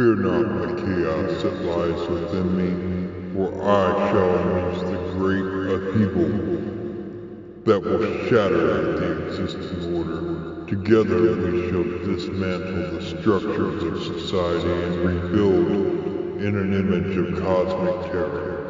Fear not the chaos that lies within me, for I shall unleash the great upheaval that will shatter the existing order. Together we shall dismantle the structures of society and rebuild in an image of cosmic terror.